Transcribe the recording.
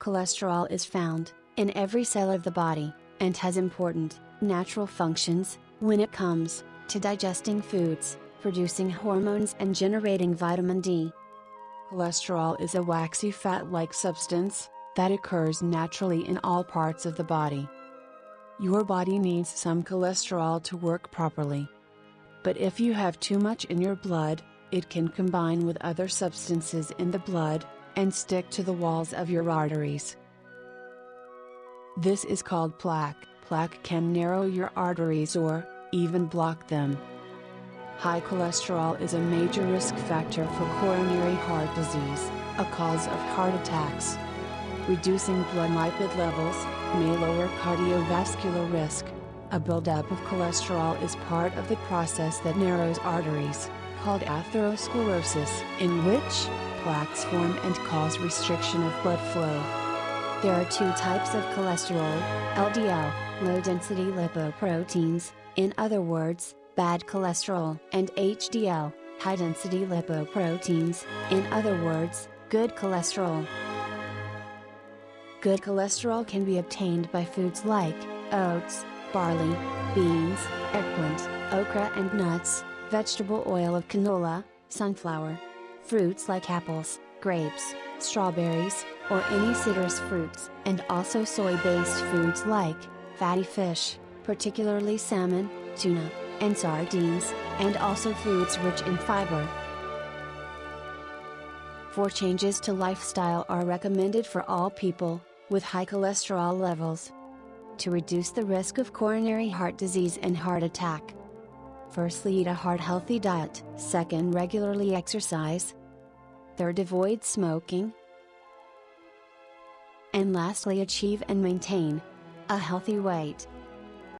Cholesterol is found in every cell of the body and has important natural functions when it comes to digesting foods, producing hormones, and generating vitamin D. Cholesterol is a waxy fat like substance that occurs naturally in all parts of the body. Your body needs some cholesterol to work properly. But if you have too much in your blood, it can combine with other substances in the blood, and stick to the walls of your arteries. This is called plaque. Plaque can narrow your arteries or, even block them. High cholesterol is a major risk factor for coronary heart disease, a cause of heart attacks. Reducing blood lipid levels may lower cardiovascular risk. A buildup of cholesterol is part of the process that narrows arteries, called atherosclerosis, in which plaques form and cause restriction of blood flow. There are two types of cholesterol LDL, low density lipoproteins, in other words, bad cholesterol, and HDL, high density lipoproteins, in other words, good cholesterol. Good cholesterol can be obtained by foods like oats, barley, beans, eggplant, okra, and nuts, vegetable oil of canola, sunflower, fruits like apples, grapes, strawberries, or any citrus fruits, and also soy based foods like fatty fish, particularly salmon, tuna, and sardines, and also foods rich in fiber. Four changes to lifestyle are recommended for all people with high cholesterol levels to reduce the risk of coronary heart disease and heart attack. Firstly, eat a heart healthy diet. Second, regularly exercise. Third, avoid smoking. And lastly, achieve and maintain a healthy weight.